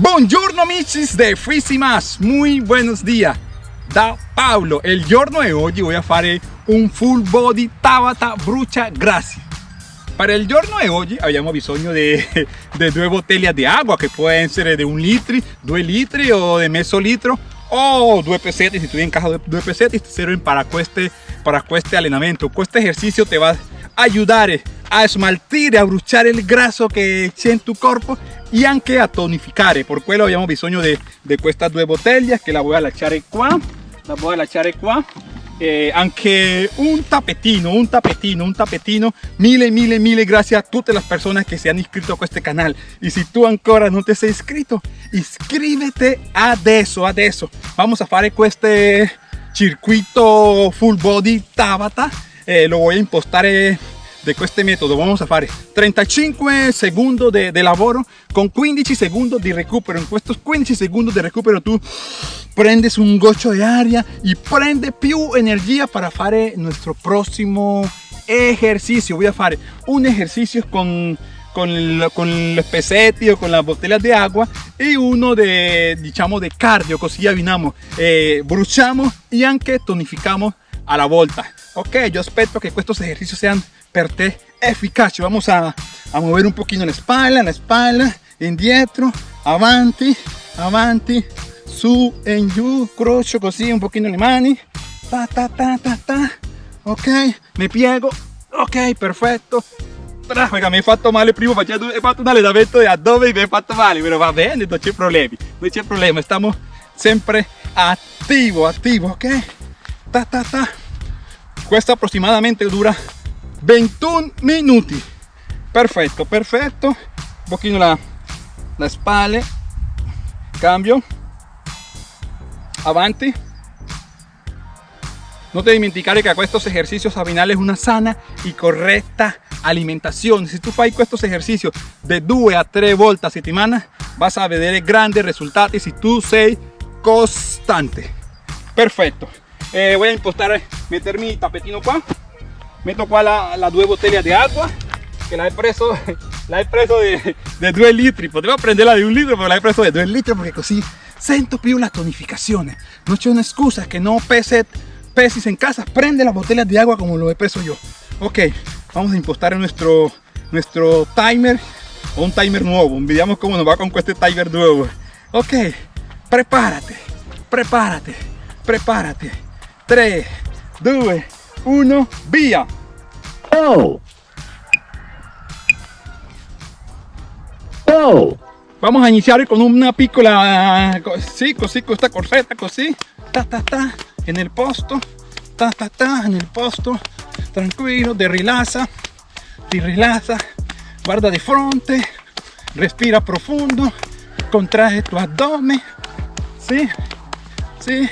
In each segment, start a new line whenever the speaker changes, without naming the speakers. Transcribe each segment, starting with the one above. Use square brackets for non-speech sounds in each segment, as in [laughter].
Buongiorno amici de Frisimas, muy buenos días. Da Paolo el giorno de hoy voy a hacer un full body Tabata brucia gracia. Para el giorno de hoy habíamos bisogno de, de due bottiglie de agua que pueden ser de un litro, due litri o de medio litro o due pesetti si tu en caja de due pesetti te sirven para este para este entrenamiento este ejercicio te va a ayudar a smaltire, a bruciare el graso que c'è en tu cuerpo y anche a tonificare. Por quello abbiamo bisogno de queste due bottiglie che la voy a lasciare qua. La voy a lasciare qua. Eh, anche un tapetino, un tapetino, un tapetino. Mille, mille, mille gracias a tutte le persone che si hanno iscritto a questo canale. E se tu ancora non ti sei iscritto, iscrivete adesso, adesso. Vamos a fare questo circuito full body Tabata. Eh, lo voy a impostare de este método vamos a hacer 35 segundos de, de lavoro con 15 segundos de recupero. En estos 15 segundos de recupero tú prendes un gocho de aria y prende più energía para hacer nuestro próximo ejercicio. Voy a hacer un ejercicio con con, con los pesetti o con las botellas de agua y uno de digamos de cardio così abbinamos eh, bruciamo y anche tonificamos a la volta ok yo espero que estos ejercicios sean per te efficaci vamos a, a mover un poquito la espalda la espalda indietro avanti avanti. Su en giù crocio così un pochino le mani. Ta ta ta ta ta. Ok mi piego ok perfetto Raga, mi hai fatto male prima hai fatto un allenamento di addome e mi hai fatto male va bene non c'è problemi non c'è problema stiamo sempre attivo attivo ok. Ta ta ta. Questo aproximadamente dura 21 minutos perfecto perfecto. Un poquito la, la espalda. Cambio. Avanti no te dimenticare que estos ejercicios abdominales una sana y correcta alimentación. Si tú fai estos ejercicios de 2 a 3 vueltas a settimana vas a ver grandes resultados si tú sei constante. Perfecto. Eh, voy a impostar meter mi tapetino me tocó a la, las dos botellas de agua, que las he preso, [laughs] las he preso de, de 2 litros. Podría aprender la de un litro, pero las he preso de 2 litros porque così sento più las tonificaciones. No c'è una excusa que no pese, pesis en casa, prende las botellas de agua como lo he preso yo. Ok, vamos a impostar nuestro, nuestro timer, o un timer nuevo. Veamos cómo nos va con este timer nuevo. Ok, prepárate, prepárate, prepárate. 3, 2, 1, via!
Oh! Oh!
Vamos a iniciar con una piccola, sí, con esta corsetta, così, ta ta ta, en el posto, ta ta ta, en el posto, tranquilo, de rilaza, ti rilaza, guarda de fronte, respira profundo, contrae tu abdomen, sí, sí,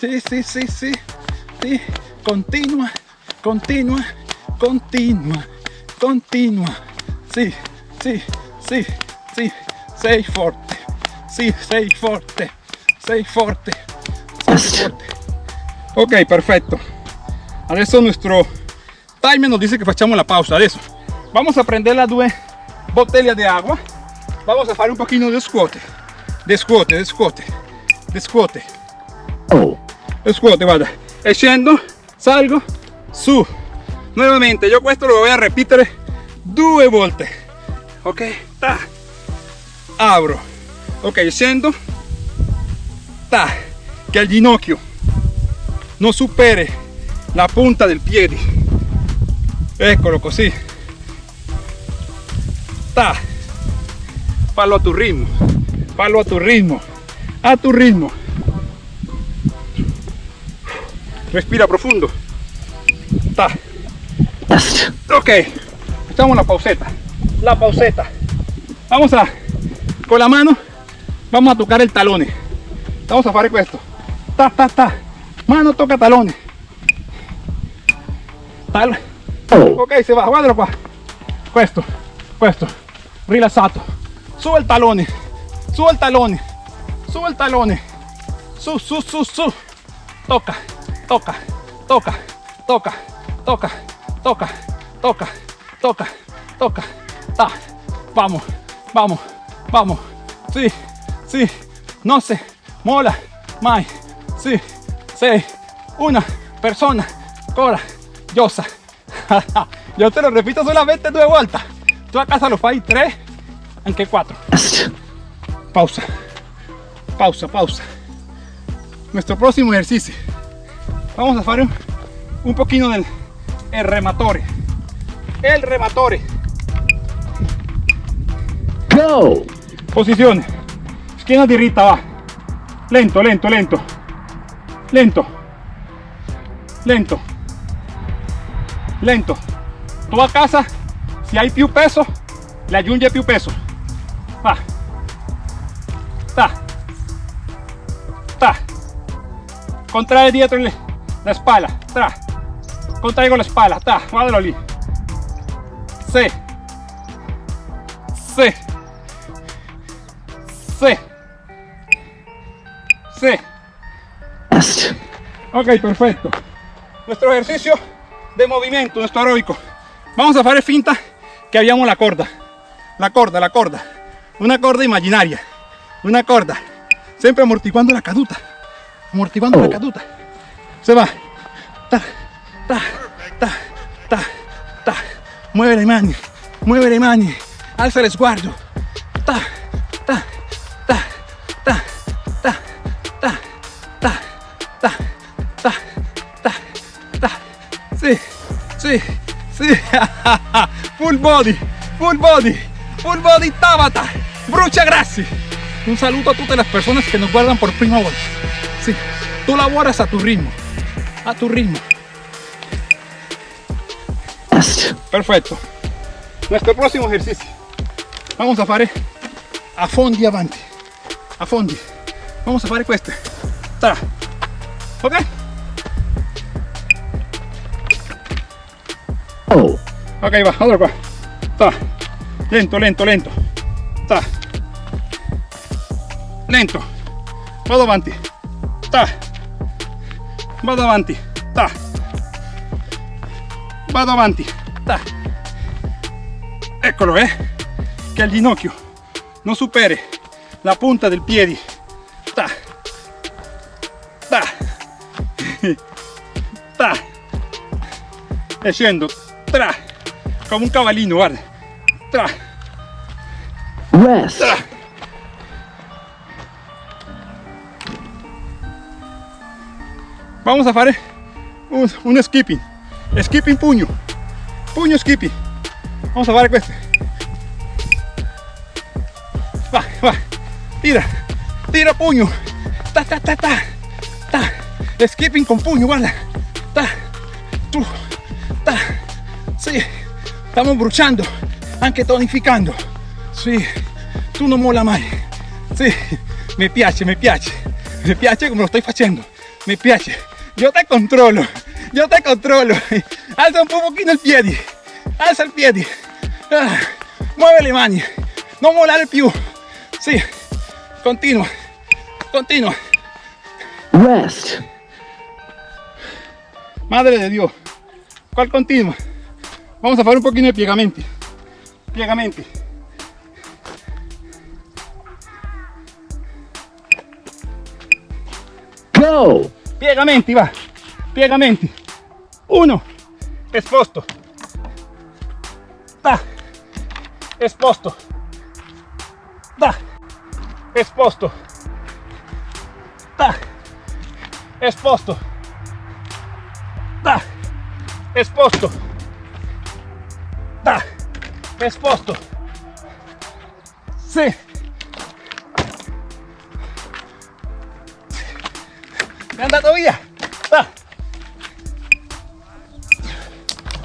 sí, sí, sí, sí, sí continua, continua, continua, continua. Sí, sí, sí, sí, sei forte, sí, sei forte, sei forte, sei forte. Ok, perfecto. Adesso nuestro timer nos dice que facciamo la pausa. Adesso vamos a prender las dos botellas de agua. Vamos a hacer un poquito de squat. De squat, de squat, de squat.
Oh.
De squat, guarda. E salgo, su. Nuevamente, yo esto lo voy a repetir due volte. Ok, ta. Abro. Ok, scendo. Ta. Que el ginocchio no supere la punta del piede. Eccolo così. Ta. Fallo a tu ritmo. Fallo a tu ritmo. A tu ritmo. Respira profundo. Ta. [laughs] ok. Echamos la pauseta. La pauseta. Vamos a con la mano vamos a tocar el talón. Vamos a hacer esto. Ta ta ta. Mano toca talones. Tal. Ok se va guardalo qua questo questo rilassato su el talón. Su el talón. Su el talón. Su su su su. Toca toca, toca, toca, toca, toca, toca, toca, toca, ta, vamos, vamos, vamos, sí, sì, no se mola mai, sì, sei una persona coraggiosa. [laughs] Yo te lo repito solamente due volte. Tu a casa lo fai tre, anche quattro.
Rest.
Pausa, pausa, pausa. Nuestro próximo ejercicio. Vamos a hacer un, poquito del el rematore. El rematore.
Go.
Posizione. Schiena diritta, va. Lento, lento, lento. Lento. Lento. Lento. Tu a casa, se hai più peso, le aggiunge più peso. Va. Ta. Ta. Contrae dietro le- la spalla. Tra. Contraigo la spalla. Ta. Lì. Sì. Sì. Sí. Sí.
Rest.
Ok, perfecto. Nuestro ejercicio de movimiento, nuestro aeróbico. Vamos a hacer finta que habíamos la corda. La corda, la corda. Una corda imaginaria. Una corda. Siempre amortiguando la caduta. Amortiguando la
Oh.
caduta. Se va. Ta, ta, ta, ta, ta. Mueve le mani. Mueve le mani. Alza el sguardo. Ta, ta, ta, ta, ta, ta, ta, ta, ta, ta, ta. Sí, sí, sí. Full body, full body, full body Tabata. Brucha gracias. Un saludo a todas las personas que nos guardan por prima vez. Sí, tú laboras a tu ritmo, a tu ritmo. Perfecto. Nuestro próximo ejercicio. Vamos a fare a fondi avanti. A fondi. Vamos a fare queste. Tra. Ok?
Oh.
Ok, va, allora qua. Ta. Lento, lento, lento. Ta. Lento. Vado avanti. Ta. Vado avanti. Ta. Vado avanti. Ta. Eccolo, eh. Che il ginocchio non superi la punta del piede. Ta. Ta. [laughs] Ta. E scendo. Tra. Come un cavallino, guarda. Tra.
Rest.
Tra. Vamos a fare un, skipping. Skipping pugno. Pugno skipping. Vamos a fare questo. Va, va. Tira. Tira pugno. Ta ta ta ta. Ta. Skipping con pugno, guarda. Ta. Tu. Ta. Sì. Stiamo bruciando. Anche tonificando. Sì. Tu non mola mai. Sì. Mi piace, mi piace. Mi piace come lo stai facendo. Mi piace. Yo te controlo. Yo te controlo. Alza un poquito el piedi. Alza il piedi. Ah, muove le mani. Non molare più. Sì. Continua. Continua.
Rest.
Madre de Dios. ¿Cuál continua? Vamos a hacer un poquito de piegamenti. Piegamenti.
Go.
Piegamenti, va. Piegamenti. Uno. Esposto. Da. Esposto. Da. Esposto. Da. Esposto. Da. Esposto. Da. Esposto. Sì. È andato via. Da.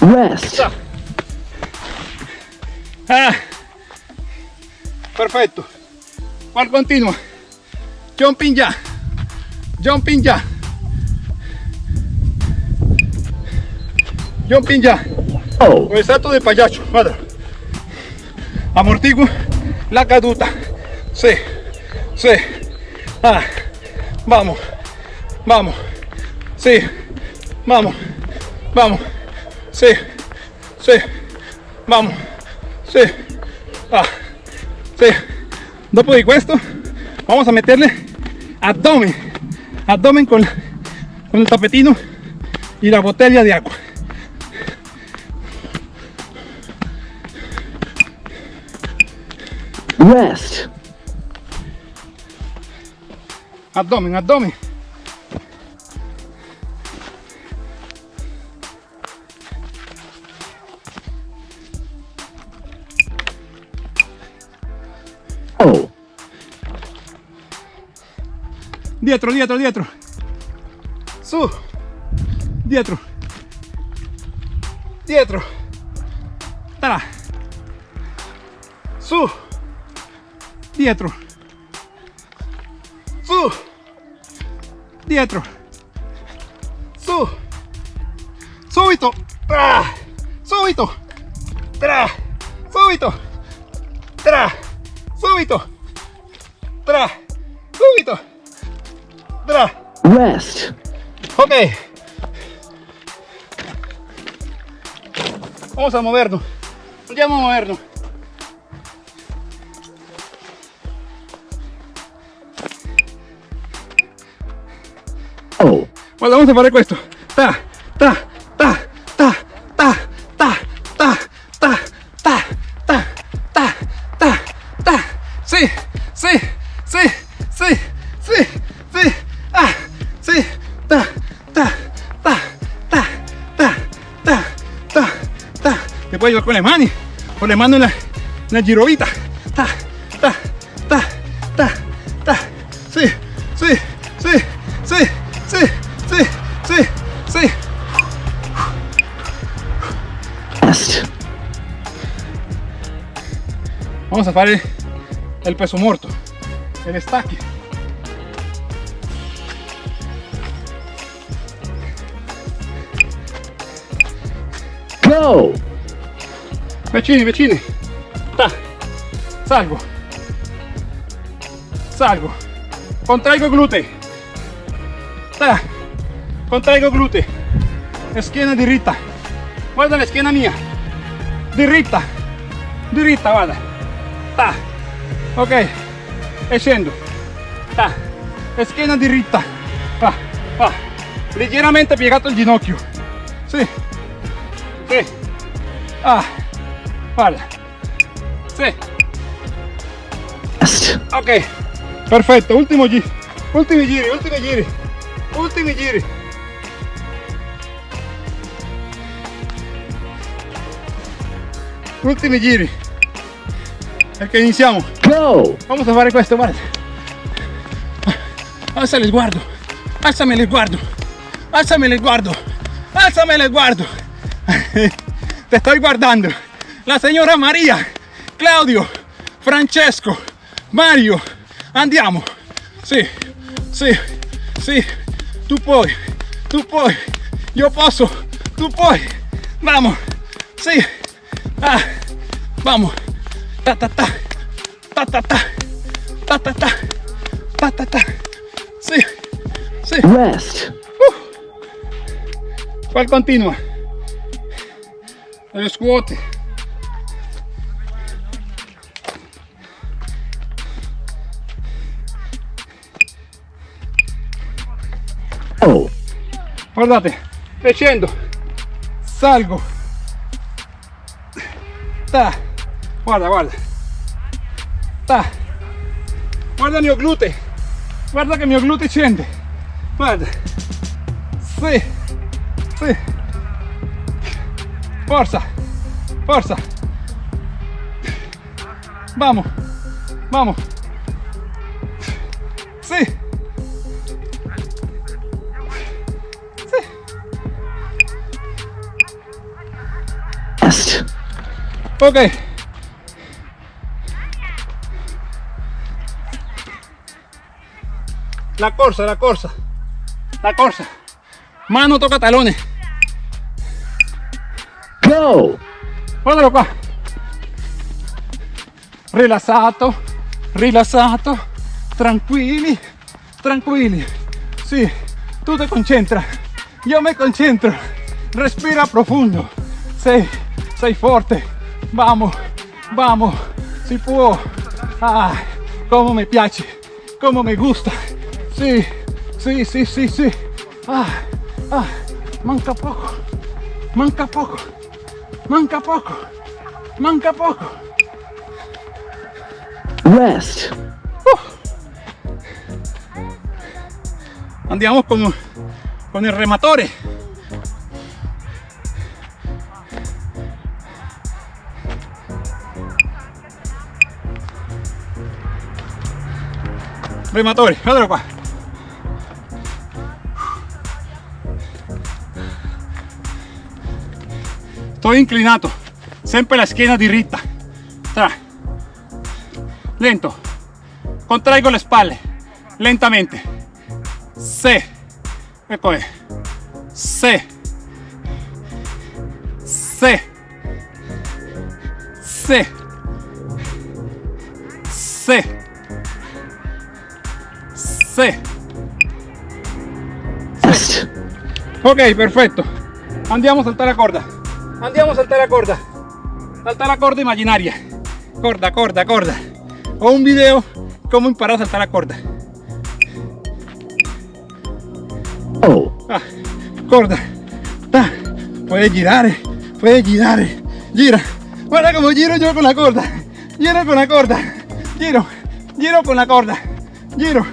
Rest.
Ah. Perfetto. Qual continua. Jumping ya. Jumping ya. Jumping ya.
Oh.
Con el salto de payacho. Guarda. Amortiguo la caduta. Sí. Sí. Ah. Vamos. Vamos. Sí. Vamos. Vamos. Sí. Sí. Vamos. Sí. Ah. Sì. Dopo di questo Vamos a meterle abdomen, abdomen con, con el tapetino y la botella de agua.
Rest.
Abdomen, abdomen. Dietro, dietro, dietro. Su. Dietro. Dietro. Tra. Su. Dietro. Su. Dietro. Su. Subito. Tra. Subito. Tra. Subito. Tra. Subito. Tra. Tra.
Rest.
Ok. Vamos a movernos. Andiamo a movernos.
Oh.
Guarda, vamos a fare questo. Ta, ta, puede ayudar con las manos o le mano en la, girovita. Ta, ta, ta, ta, ta. Sí, sí, sí, sí, sí, sí, sí,
sí.
Vamos a hacer el, peso muerto, el estaque.
Go!
Vicini, vicini. Ta. Salgo. Salgo. Contraigo glúteo. Ta. Contraigo glúteo. Schiena diritta. Guarda la schiena mia. Diritta. Diritta, guarda. Ta. Ok. E scendo. Ta. Schiena diritta. Va. Va. Leggermente piegato il ginocchio. Sì. Sì. Ah. Guarda. Sì. Ok, perfetto, ultimo giro, ultimi giri, ultimi giri, ultimi giri. Ultimi giri. Perché iniziamo.
Go.
Vamos a fare questo, guarda. Alza il sguardo, alzami il sguardo, alzami il sguardo, alzami il sguardo. [laughs] Te estoy guardando. La signora Maria, Claudio, Francesco, Mario. Andiamo. Sì, sì, sì. Tu puoi, tu puoi. Io posso, tu puoi. Vamos. Sì. Ah, vamos. Ta ta ta. Ta ta ta. Ta ta ta. Ta ta ta. Sì. Sì.
Rest.
¿Cuál continua? Squat.
Oh.
Guardate, scendo, salgo. Ta. Guarda, guarda. Ta. Guarda il mio glute. Guarda che il mio glute scende. Guarda. Sì. Sì. Forza. Forza. Vamos. Vamos. Ok. La corsa, la corsa. La corsa. Mano toca talones.
Go.
Guardalo qua. Rilassato, rilassato, tranquilli, tranquilli. Sì, tu te concentra. Io me concentro. Respira profondo. Sei, sei forte. Vamos, vamos. Si può. Ah, come mi piace. como me gusta. Sí, sí, sí, sí, sí. Ah, ah, manca poco, manca poco, manca poco, manca poco.
Rest.
Andiamo con, con il rematore. Rematore, guardalo qua. Sto inclinato, sempre la schiena diritta. Tra. Lento. Contraigo le spalle, lentamente. Se. Ecco è. Se. Se. Se. Se. Se.
Rest.
Ok, perfetto. Andiamo a saltare la corda. Andiamo a saltare la corda. Saltare la corda immaginaria. Corda, corda, corda. Ho un video come imparare a saltare la corda.
Oh.
Ah, corda. Ta. Puede girare, puede girare. Gira. Guarda como giro yo con la corda. Giro con la corda. Giro, giro con la corda. Giro,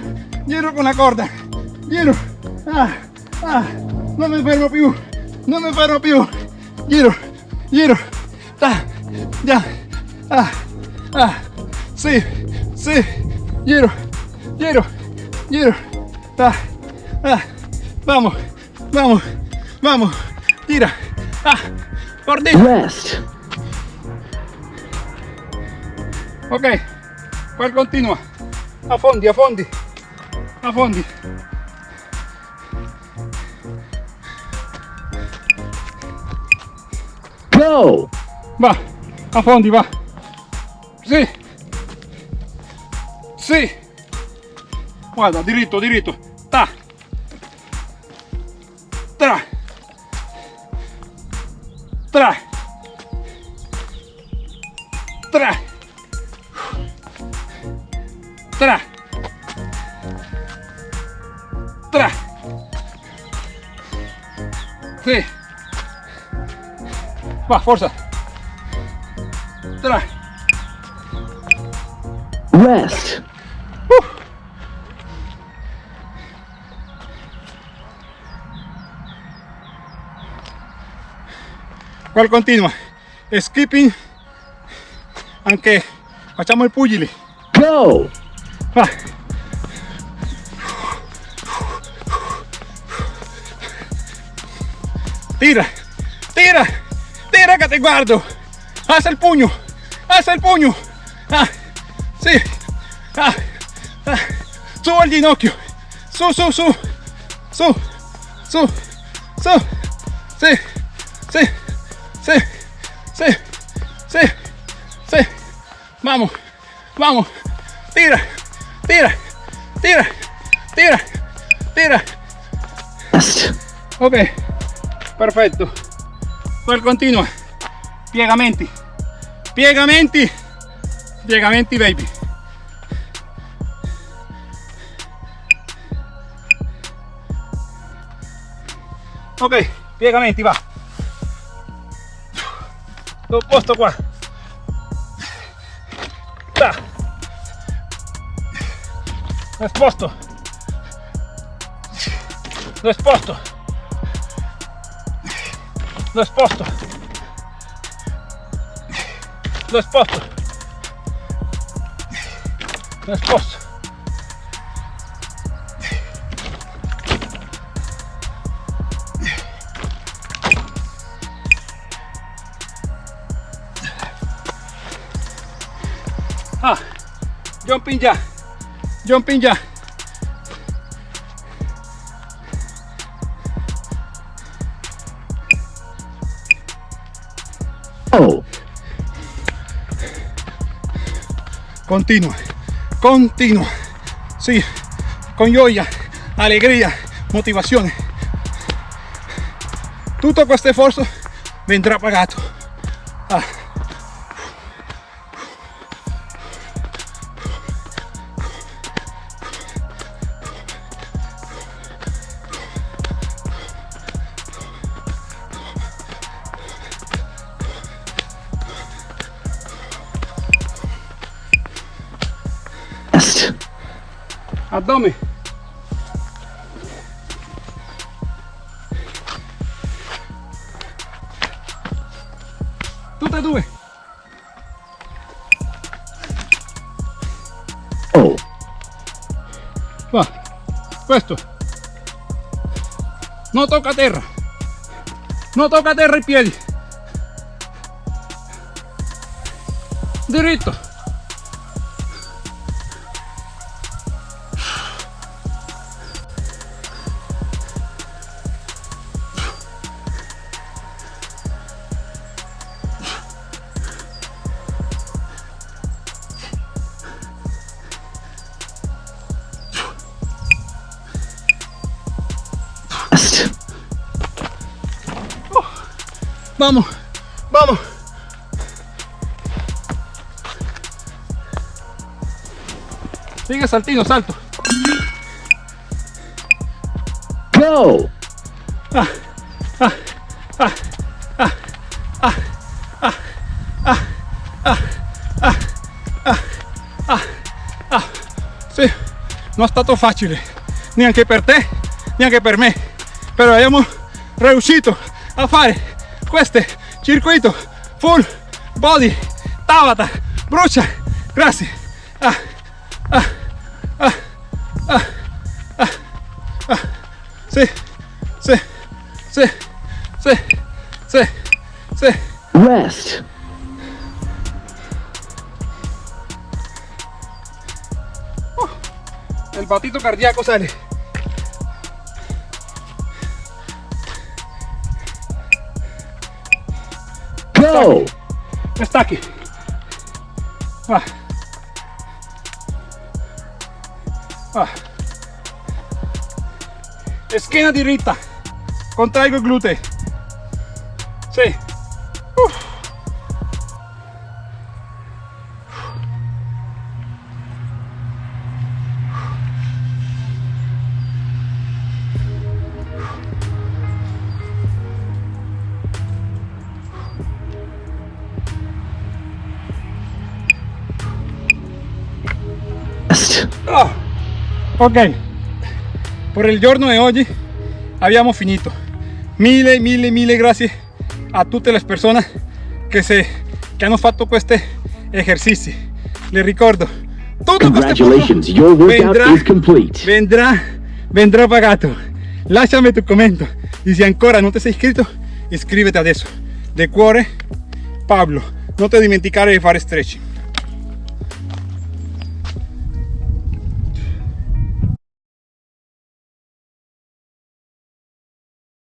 giro con la corda. Giro. Ah, ah. No me fermo più. No me fermo più. Giro, giro. Ta. Ya. Ah, ah. Sí, sí. Giro, giro, giro. Ta. Ah. Vamos, vamos, vamos. Tira. Ah, cortito.
Rest.
Ok, poi continua. A fondi, a fondi.
Go.
Va, a fondi, va. Sì. Sì. Guarda, diritto, diritto. Ta. Tra. Tra. Tra. Tra. Tra. Sì. Va, forza. Tra.
Rest.
Qual continua. Skipping. Anche facciamo il pugili.
Go.
Va. Tira, tira, tira che ti guardo. Alza il pugno, alza il pugno. Ah, sì. Ah, ah. Su al ginocchio. Su, su, su. Su, su, su. Sì, sì, sì, sì, sì, sì. Vamos, vamos. Tira, tira, tira, tira, tira. Ok, perfetto. Poi continua. Piegamenti. Piegamenti. Piegamenti, baby. Ok, piegamenti, va. Lo posto qua. Ta. Lo sposto. Lo sposto. Lo sposto. Lo sposto. Lo sposto. Ah, jumping ya. Jumping ya. Continua, continua. Sí, con gioia, alegría, motivazione. Tutto questo sforzo vendrà pagato. Addome tutte e due
Oh.
va. Questo non tocca terra non tocca terra i piedi diritto Vamos, vamos. Sigue saltino, salto.
Go.
Sì, non è stato facile, neanche per te, neanche per me, però abbiamo riuscito a fare questo circuito full body Tabata, brucia, grazie. Ah, ah, ah, ah, ah, ah. Sì, sì, sì, sì, sì, sì.
Rest.
El batito cardíaco sale.
Go.
Stacchi. Va. Va. Schiena diritta. Contraigo i glutei. Sì. Ah, ok, por il giorno di oggi abbiamo finito. Mille, mille, mille grazie a tutte le persone che, se, che hanno fatto questi esercizi. Le ricordo, tutto questo
Congratulations, your workout
vendrà,
is complete.
vendrà, vendrà pagato. Lasciami tu commento e se ancora non ti sei iscritto, iscriviti adesso. De cuore, Pablo, non ti dimenticare di fare stretching.